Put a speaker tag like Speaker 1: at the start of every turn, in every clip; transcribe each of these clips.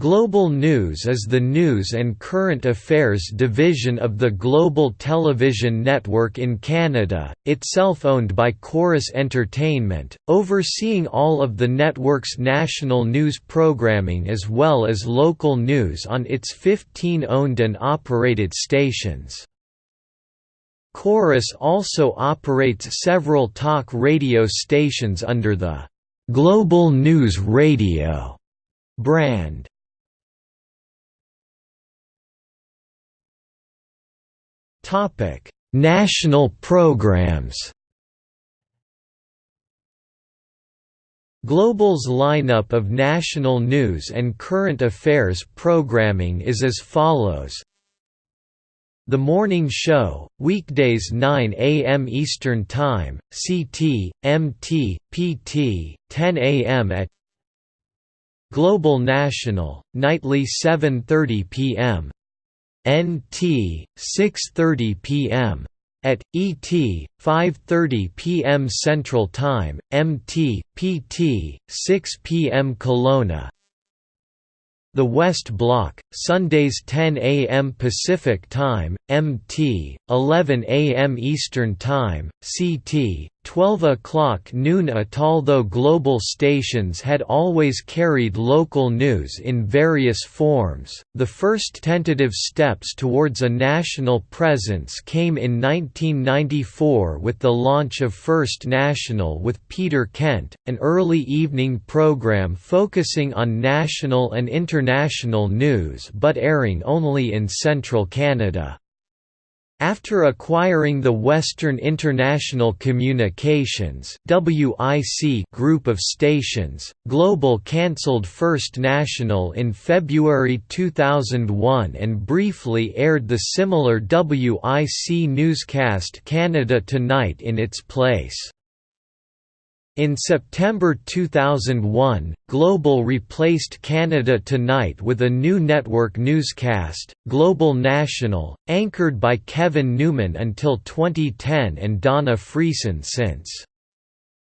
Speaker 1: Global News is the news and current affairs division of the Global Television Network in Canada, itself owned by Corus Entertainment, overseeing all of the network's national news programming as well as local news on its 15 owned and operated stations. Corus also operates several talk radio stations under the Global News Radio brand. Topic: National programs. Global's lineup of national news and current affairs programming is as follows. The Morning Show, weekdays 9 a.m. Eastern Time, CT, MT, PT, 10 a.m. at Global National, nightly 7.30 p.m. NT 6:30 p.m. at ET 5:30 p.m. Central Time, MT PT 6 p.m. Kelowna. The West Block, Sundays 10 a.m. Pacific Time, MT, 11 a.m. Eastern Time, CT, 12 o'clock noon at although global stations had always carried local news in various forms, the first tentative steps towards a national presence came in 1994 with the launch of First National with Peter Kent, an early evening program focusing on national and international news but airing only in central Canada. After acquiring the Western International Communications group of stations, Global cancelled First National in February 2001 and briefly aired the similar WIC newscast Canada Tonight in its place. In September 2001, Global replaced Canada Tonight with a new network newscast, Global National, anchored by Kevin Newman until 2010 and Dawna Friesen since.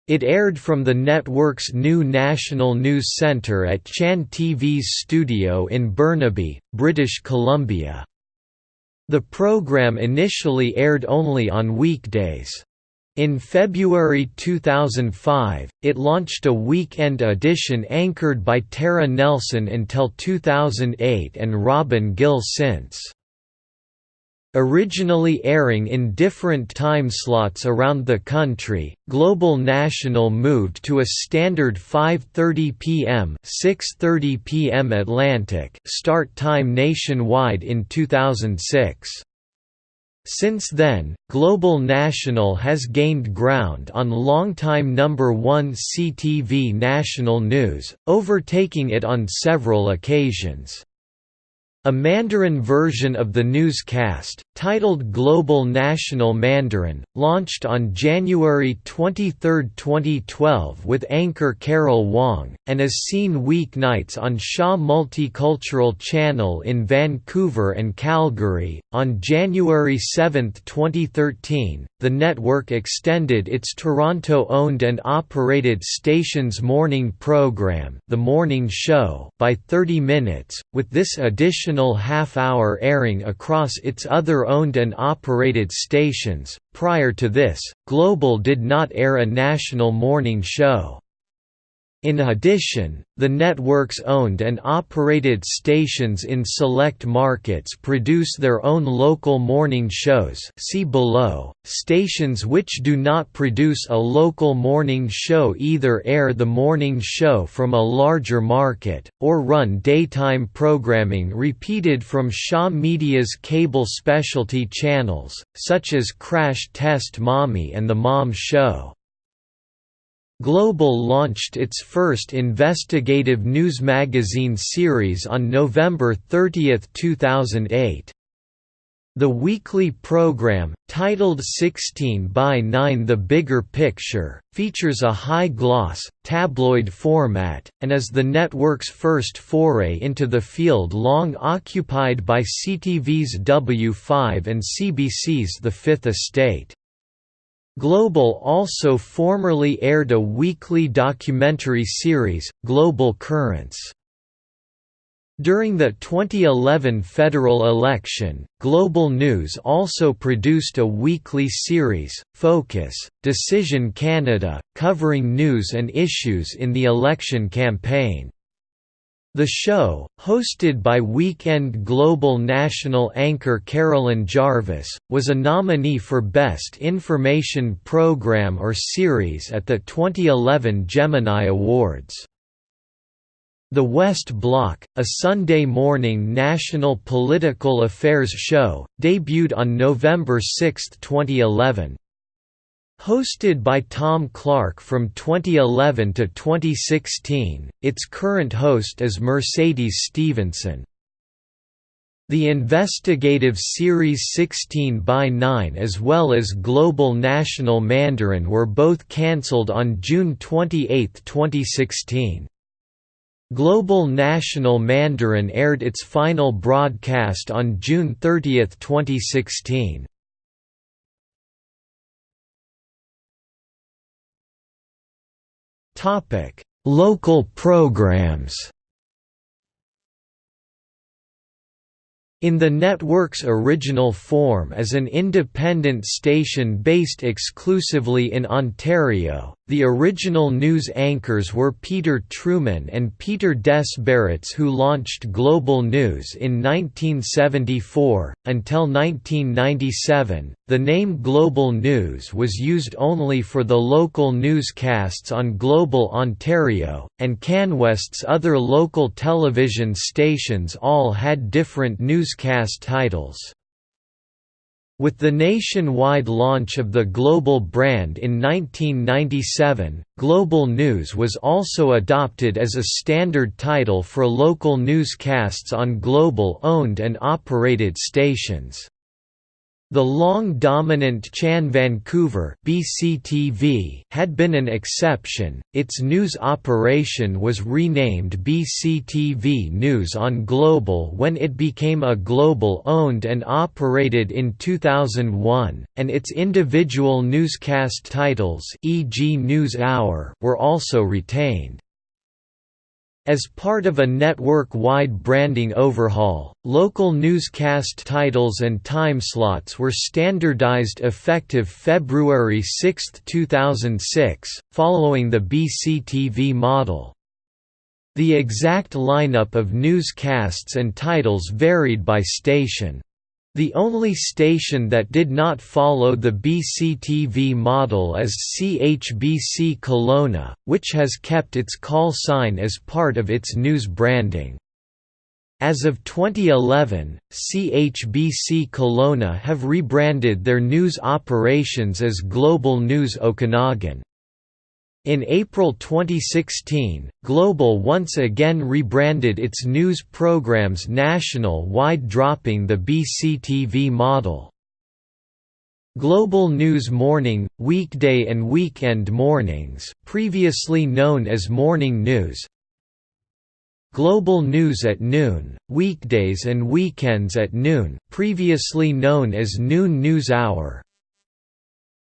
Speaker 1: It aired from the network's new National News Centre at CHAN-TV's studio in Burnaby, British Columbia. The program initially aired only on weekdays. In February 2005, it launched a weekend edition anchored by Tara Nelson until 2008 and Robin Gill since. Originally airing in different time slots around the country, Global National moved to a standard 5:30 p.m. 6:30 p.m. Atlantic start time nationwide in 2006. Since then, Global National has gained ground on longtime number one CTV national news, overtaking it on several occasions. A Mandarin version of the newscast, titled Global National Mandarin, launched on January 23, 2012 with anchor Carol Wong, and is seen weeknights on Shaw Multicultural Channel in Vancouver and Calgary. On January 7, 2013, the network extended its Toronto owned and operated station's morning program, The Morning Show, by 30 minutes, with this additional half-hour airing across its other owned and operated stations. Prior to this, Global did not air a national morning show. In addition, the network's owned and operated stations in select markets produce their own local morning shows see below. Stations which do not produce a local morning show either air the morning show from a larger market, or run daytime programming repeated from Shaw Media's cable specialty channels, such as Crash Test Mommy and The Mom Show. Global launched its first investigative news magazine series on November 30, 2008. The weekly program, titled 16 by 9 The Bigger Picture, features a high-gloss, tabloid format, and is the network's first foray into the field long occupied by CTV's W5 and CBC's The Fifth Estate. Global also formerly aired a weekly documentary series, Global Currents. During the 2011 federal election, Global News also produced a weekly series, Focus, Decision Canada, covering news and issues in the election campaign. The show, hosted by Weekend Global national anchor Carolyn Jarvis, was a nominee for Best Information Program or Series at the 2011 Gemini Awards. The West Block, a Sunday morning national political affairs show, debuted on November 6, 2011. Hosted by Tom Clark from 2011 to 2016, its current host is Mercedes Stephenson. The investigative series 16 by 9 as well as Global National Mandarin were both cancelled on June 28, 2016. Global National Mandarin aired its final broadcast on June 30, 2016. Local programs In the network's original form as an independent station based exclusively in Ontario, the original news anchors were Peter Trueman and Peter Desbarats who launched Global News in 1974. Until 1997, the name Global News was used only for the local newscasts on Global Ontario, and CanWest's other local television stations all had different newscast titles. With the nationwide launch of the Global brand in 1997, Global News was also adopted as a standard title for local newscasts on Global-owned and operated stations. The long-dominant CHAN Vancouver BCTV had been an exception, its news operation was renamed BCTV News on Global when it became a Global-owned and operated in 2001, and its individual newscast titles e.g. News Hour were also retained. As part of a network-wide branding overhaul, local newscast titles and timeslots were standardized effective February 6, 2006, following the BCTV model. The exact lineup of newscasts and titles varied by station. The only station that did not follow the BCTV model is CHBC Kelowna, which has kept its call sign as part of its news branding. As of 2011, CHBC Kelowna have rebranded their news operations as Global News Okanagan. In April 2016, Global once again rebranded its news programs national-wide dropping the BCTV model. Global News Morning, weekday and weekend mornings, previously known as Morning News Global News at Noon, weekdays and weekends at noon previously known as Noon News Hour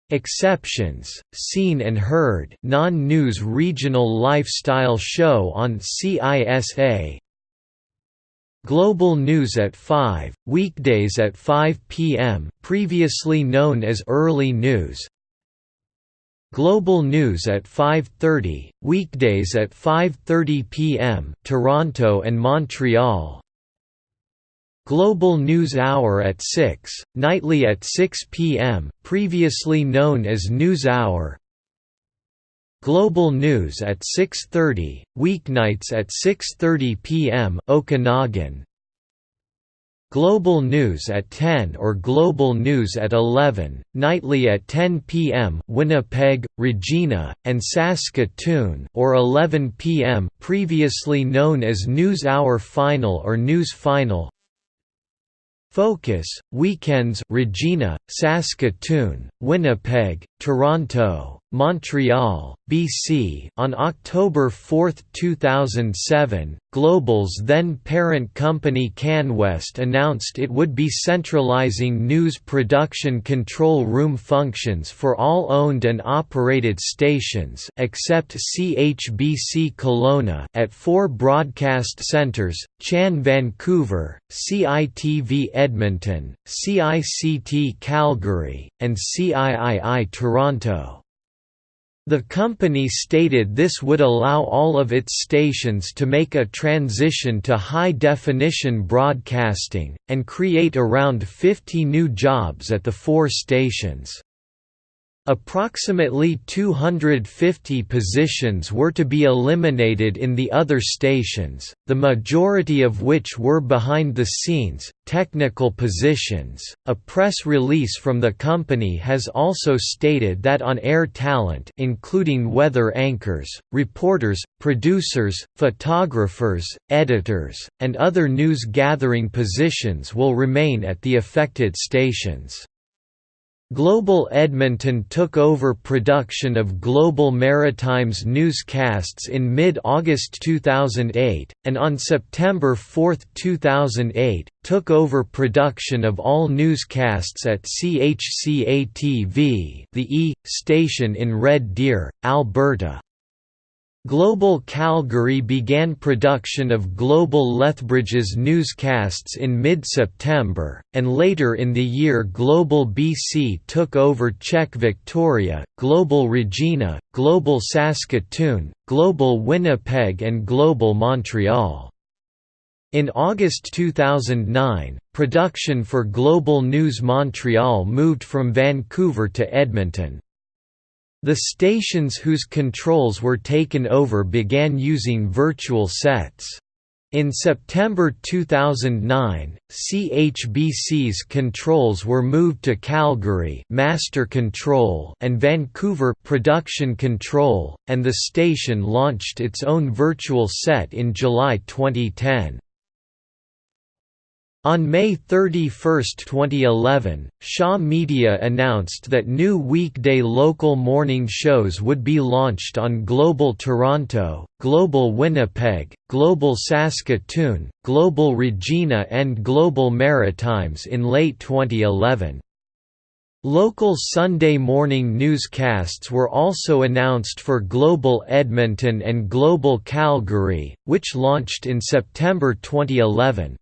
Speaker 1: Exceptions, Seen and Heard non-news regional lifestyle show on CISA Global News at 5, weekdays at 5 p.m. previously known as Early News Global News at 5.30, weekdays at 5.30 p.m. Toronto and Montreal Global News Hour at 6, nightly at 6 p.m., previously known as News Hour Global News at 6.30, weeknights at 6.30 p.m. Okanagan Global News at 10 or Global News at 11, nightly at 10 p.m. Winnipeg, Regina, and Saskatoon or 11 p.m. previously known as News Hour Final or News Final Focus, Weekends Regina, Saskatoon, Winnipeg, Toronto Montreal, BC on October 4, 2007, Global's then parent company CanWest announced it would be centralizing news production control room functions for all owned and operated stations except CHBC Kelowna at four broadcast centres, CHAN Vancouver, CITV Edmonton, CICT Calgary, and CIII Toronto. The company stated this would allow all of its stations to make a transition to high-definition broadcasting, and create around 50 new jobs at the four stations. Approximately 250 positions were to be eliminated in the other stations, the majority of which were behind the scenes, technical positions. A press release from the company has also stated that on air talent, including weather anchors, reporters, producers, photographers, editors, and other news gathering positions will remain at the affected stations. Global Edmonton took over production of Global Maritime's newscasts in mid-August 2008, and on September 4, 2008, took over production of all newscasts at CHCA-TV the E! station in Red Deer, Alberta. Global Calgary began production of Global Lethbridge's newscasts in mid-September, and later in the year Global BC took over CHEK Victoria, Global Regina, Global Saskatoon, Global Winnipeg and Global Montreal. In August 2009, production for Global News Montreal moved from Vancouver to Edmonton. The stations whose controls were taken over began using virtual sets. In September 2009, CHBC's controls were moved to Calgary Master Control and Vancouver Production Control, and the station launched its own virtual set in July 2010. On May 31, 2011, Shaw Media announced that new weekday local morning shows would be launched on Global Toronto, Global Winnipeg, Global Saskatoon, Global Regina and Global Maritimes in late 2011. Local Sunday morning newscasts were also announced for Global Edmonton and Global Calgary, which launched in September 2011.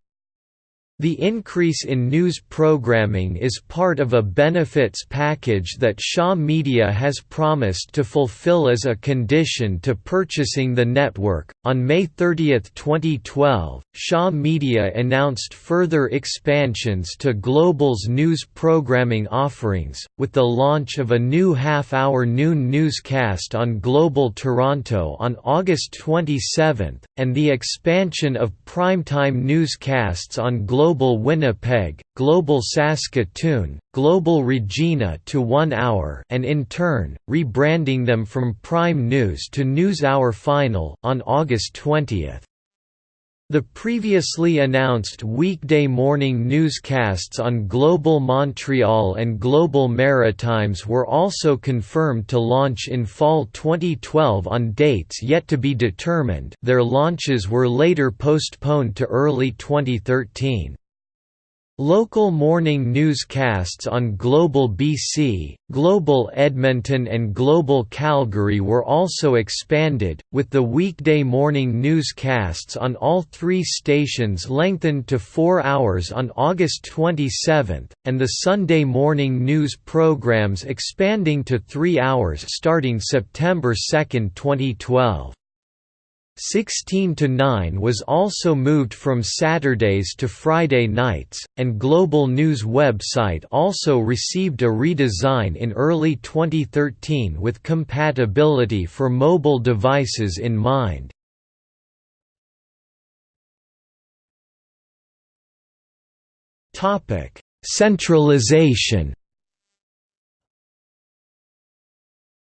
Speaker 1: The increase in news programming is part of a benefits package that Shaw Media has promised to fulfill as a condition to purchasing the network. On May 30, 2012, Shaw Media announced further expansions to Global's news programming offerings, with the launch of a new half hour noon newscast on Global Toronto on August 27, and the expansion of primetime newscasts on Global Winnipeg, Global Saskatoon, Global Regina to One Hour and in turn, rebranding them from Prime News to NewsHour Final on August 20. The previously announced weekday morning newscasts on Global Montreal and Global Maritimes were also confirmed to launch in fall 2012 on dates yet to be determined their launches were later postponed to early 2013. Local morning newscasts on Global BC, Global Edmonton and Global Calgary were also expanded, with the weekday morning newscasts on all three stations lengthened to four hours on August 27, and the Sunday morning news programs expanding to three hours starting September 2, 2012. 16 to 9 was also moved from Saturdays to Friday nights, and Global News website also received a redesign in early 2013 with compatibility for mobile devices in mind. Centralization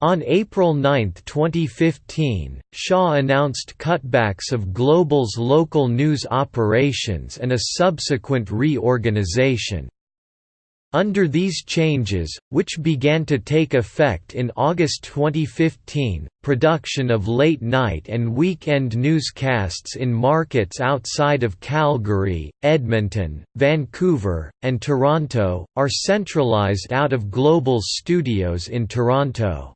Speaker 1: On April 9, 2015, Shaw announced cutbacks of Global's local news operations and a subsequent reorganization. Under these changes, which began to take effect in August 2015, production of late-night and weekend newscasts in markets outside of Calgary, Edmonton, Vancouver, and Toronto, are centralized out of Global's studios in Toronto.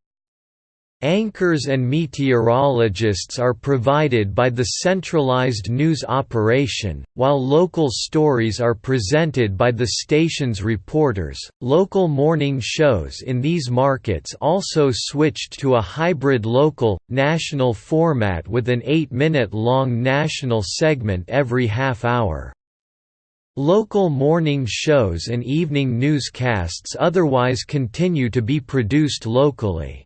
Speaker 1: Anchors and meteorologists are provided by the centralized news operation, while local stories are presented by the station's reporters. Local morning shows in these markets also switched to a hybrid local national format with an 8-minute long national segment every half hour. Local morning shows and evening newscasts otherwise continue to be produced locally.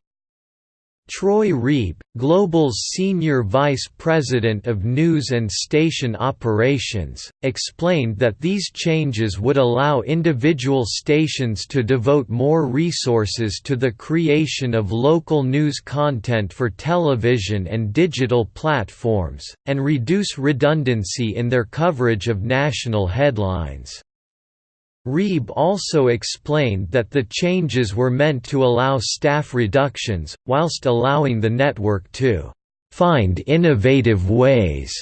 Speaker 1: Troy Reeb, Global's Senior Vice President of News and Station Operations, explained that these changes would allow individual stations to devote more resources to the creation of local news content for television and digital platforms, and reduce redundancy in their coverage of national headlines. Reeb also explained that the changes were meant to allow staff reductions, whilst allowing the network to «find innovative ways»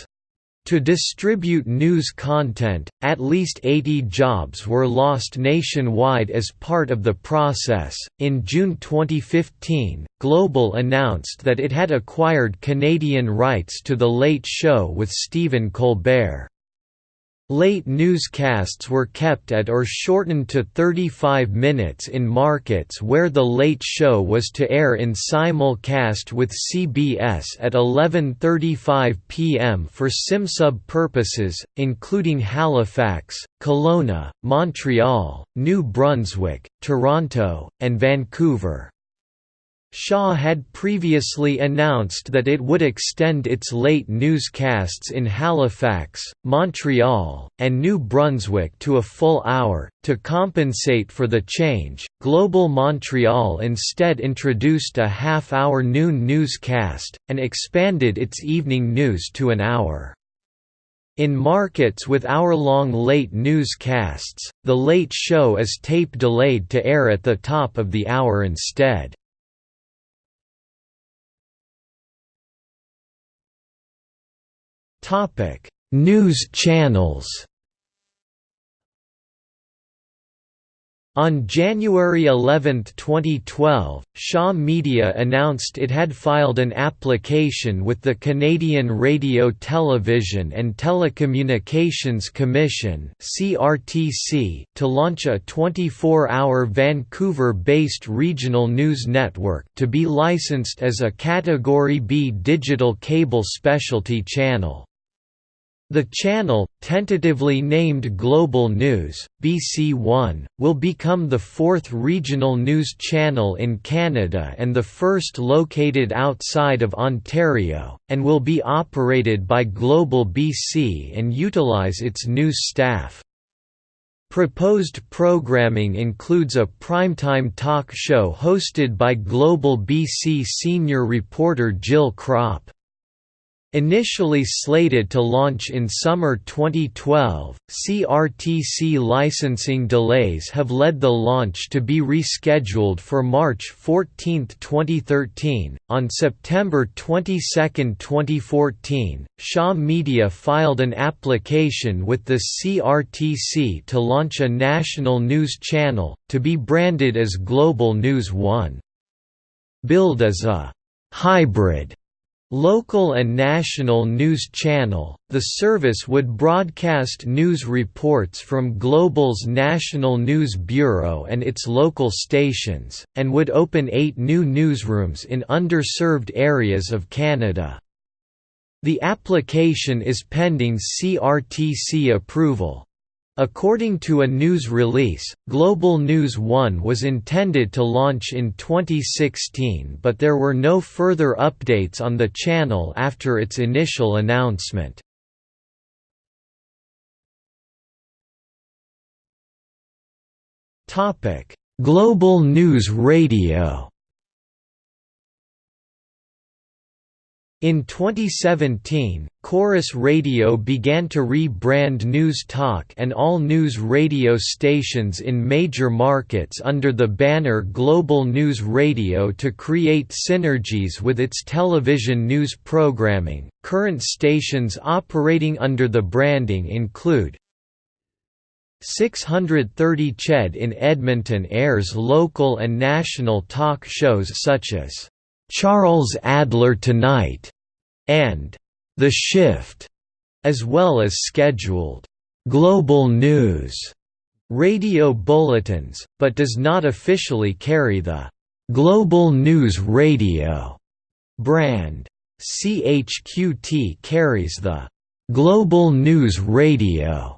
Speaker 1: to distribute news content. At least 80 jobs were lost nationwide as part of the process. In June 2015, Global announced that it had acquired Canadian rights to The Late Show with Stephen Colbert. Late newscasts were kept at or shortened to 35 minutes in markets where The Late Show was to air in simulcast with CBS at 11.35 p.m. for SimSub purposes, including Halifax, Kelowna, Montreal, New Brunswick, Toronto, and Vancouver. Shaw had previously announced that it would extend its late newscasts in Halifax, Montreal, and New Brunswick to a full hour. To compensate for the change, Global Montreal instead introduced a half hour noon newscast, and expanded its evening news to an hour. In markets with hour-long late newscasts, The Late Show is tape delayed to air at the top of the hour instead. Topic: News channels. On January 11, 2012, Shaw Media announced it had filed an application with the Canadian Radio Television and Telecommunications Commission to launch a 24-hour Vancouver-based regional news network to be licensed as a Category B digital cable specialty channel. The channel, tentatively named Global News, BC1, will become the fourth regional news channel in Canada and the first located outside of Ontario, and will be operated by Global BC and utilize its news staff. Proposed programming includes a primetime talk show hosted by Global BC senior reporter Jill Krop. Initially slated to launch in summer 2012, CRTC licensing delays have led the launch to be rescheduled for March 14, 2013. On September 22, 2014, Shaw Media filed an application with the CRTC to launch a national news channel, to be branded as Global News One. Billed as a hybrid Local and national news channel, the service would broadcast news reports from Global's National News Bureau and its local stations, and would open eight new newsrooms in underserved areas of Canada. The application is pending CRTC approval. According to a news release, Global News One was intended to launch in 2016 but there were no further updates on the channel after its initial announcement. Global News Radio In 2017, Corus Radio began to re-brand News Talk and all news radio stations in major markets under the banner Global News Radio to create synergies with its television news programming. Current stations operating under the branding include 630 CHED in Edmonton airs local and national talk shows such as Charles Adler Tonight and The Shift, as well as scheduled global news radio bulletins, but does not officially carry the Global News Radio brand. CHQT carries the Global News Radio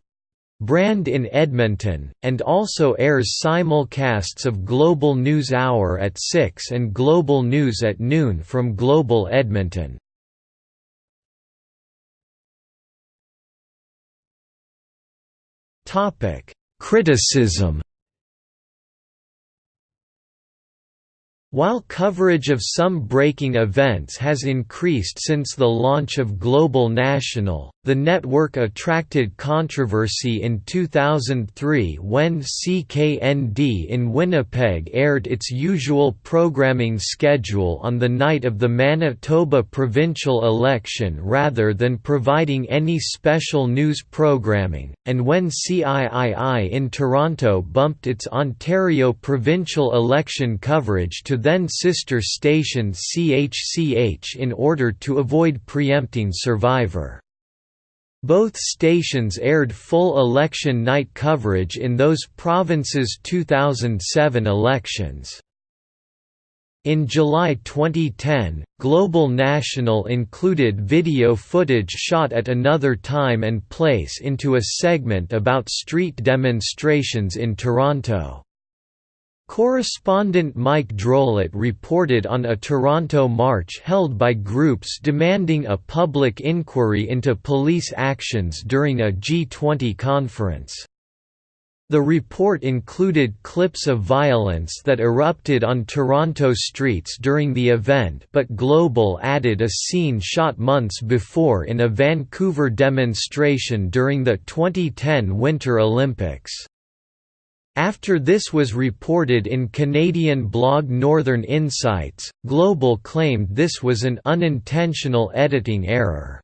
Speaker 1: brand in Edmonton, and also airs simulcasts of Global News Hour at 6 and Global News at noon from Global Edmonton. Criticism While coverage of some breaking events has increased since the launch of Global National, the network attracted controversy in 2003 when CKND in Winnipeg aired its usual programming schedule on the night of the Manitoba provincial election rather than providing any special news programming, and when CIII in Toronto bumped its Ontario provincial election coverage to then sister station CHCH in order to avoid preempting Survivor. Both stations aired full election night coverage in those provinces' 2007 elections. In July 2010, Global National included video footage shot at another time and place into a segment about street demonstrations in Toronto. Correspondent Mike Drolet reported on a Toronto march held by groups demanding a public inquiry into police actions during a G20 conference. The report included clips of violence that erupted on Toronto streets during the event but Global added a scene shot months before in a Vancouver demonstration during the 2010 Winter Olympics. After this was reported in Canadian blog Northern Insights, Global claimed this was an unintentional editing error.